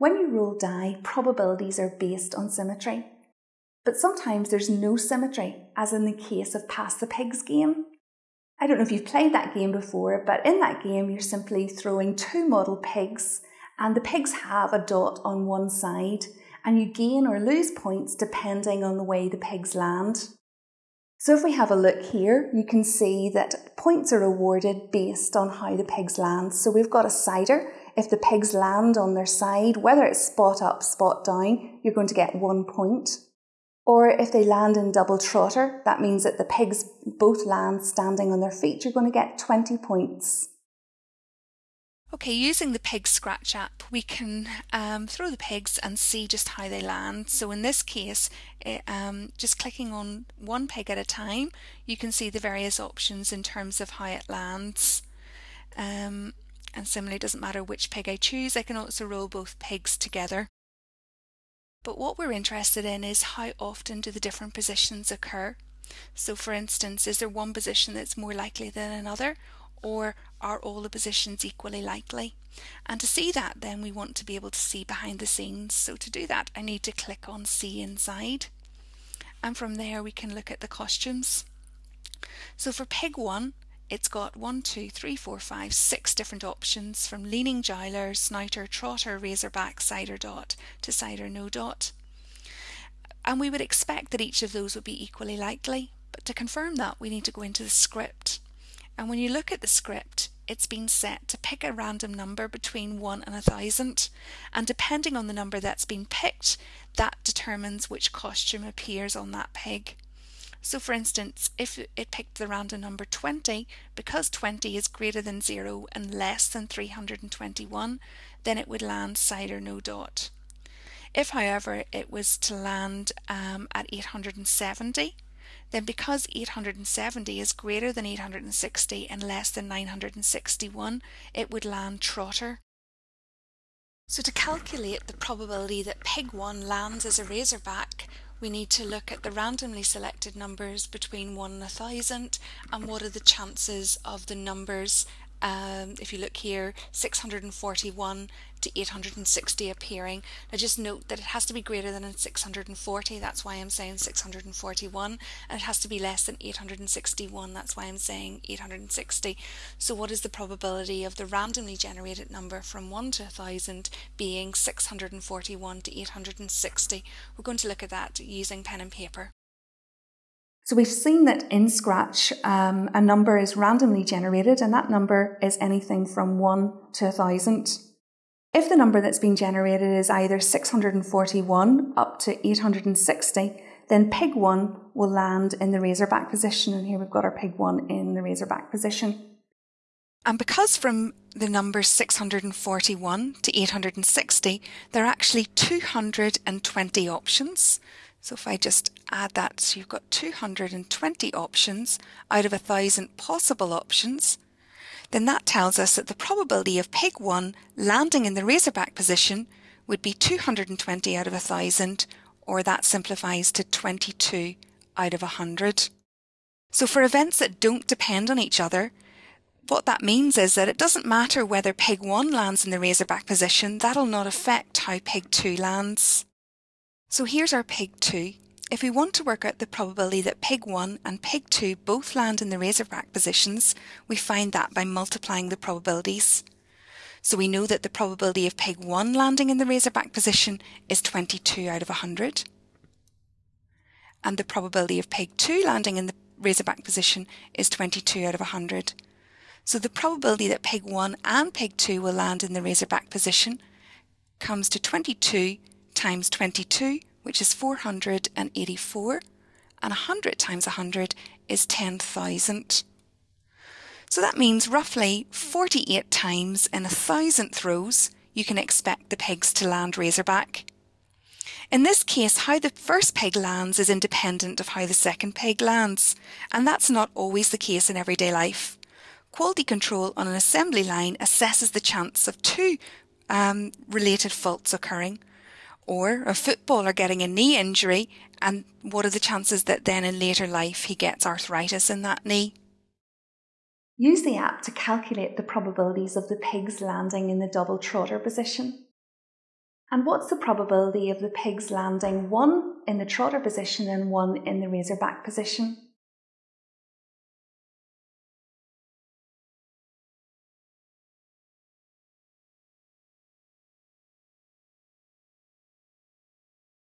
When you roll die, probabilities are based on symmetry. But sometimes there's no symmetry, as in the case of Pass the Pigs game. I don't know if you've played that game before, but in that game you're simply throwing two model pigs, and the pigs have a dot on one side, and you gain or lose points depending on the way the pigs land. So if we have a look here, you can see that points are awarded based on how the pigs land. So we've got a sider. If the pigs land on their side, whether it's spot up, spot down, you're going to get one point. Or if they land in double trotter, that means that the pigs both land standing on their feet, you're going to get 20 points. Okay, using the Pig Scratch app, we can um, throw the pigs and see just how they land. So in this case, it, um, just clicking on one pig at a time, you can see the various options in terms of how it lands. Um, and similarly, it doesn't matter which pig I choose, I can also roll both pigs together. But what we're interested in is how often do the different positions occur. So for instance, is there one position that's more likely than another? or are all the positions equally likely? And to see that then we want to be able to see behind the scenes. So to do that I need to click on see inside and from there we can look at the costumes. So for pig 1 it's got one, two, three, four, five, six different options from leaning jowler, snouter, trotter, razorback, sider dot to sider no dot. And we would expect that each of those would be equally likely, but to confirm that we need to go into the script and when you look at the script, it's been set to pick a random number between 1 and a 1000 and depending on the number that's been picked that determines which costume appears on that pig. So for instance if it picked the random number 20 because 20 is greater than 0 and less than 321 then it would land sider no dot. If however it was to land um, at 870 then because 870 is greater than 860 and less than 961, it would land trotter. So to calculate the probability that pig 1 lands as a razorback, we need to look at the randomly selected numbers between 1 and 1000 and what are the chances of the numbers um, if you look here 641 to 860 appearing. Now just note that it has to be greater than 640 that's why I'm saying 641 and it has to be less than 861 that's why I'm saying 860 so what is the probability of the randomly generated number from 1 to 1000 being 641 to 860 we're going to look at that using pen and paper so we've seen that in Scratch, um, a number is randomly generated, and that number is anything from 1 to 1000. If the number that's being generated is either 641 up to 860, then pig 1 will land in the razorback position, and here we've got our pig 1 in the razorback position. And because from the numbers 641 to 860, there are actually 220 options. So if I just add that, so you've got 220 options out of a thousand possible options, then that tells us that the probability of pig 1 landing in the razorback position would be 220 out of a thousand, or that simplifies to 22 out of a 100. So for events that don't depend on each other, what that means is that it doesn't matter whether pig 1 lands in the razorback position, that'll not affect how pig 2 lands. So here's our pig 2. If we want to work out the probability that pig 1 and pig 2 both land in the razorback positions, we find that by multiplying the probabilities. So we know that the probability of pig 1 landing in the razorback position is 22 out of 100. And the probability of pig 2 landing in the razorback position is 22 out of 100. So the probability that pig 1 and pig 2 will land in the razorback position comes to 22 times 22, which is 484, and 100 times 100 is 10,000. So that means roughly 48 times in a thousand throws you can expect the pigs to land razorback. In this case, how the first pig lands is independent of how the second pig lands, and that's not always the case in everyday life. Quality control on an assembly line assesses the chance of two um, related faults occurring, or a footballer getting a knee injury and what are the chances that then in later life he gets arthritis in that knee? Use the app to calculate the probabilities of the pigs landing in the double trotter position. And what's the probability of the pigs landing one in the trotter position and one in the razorback position?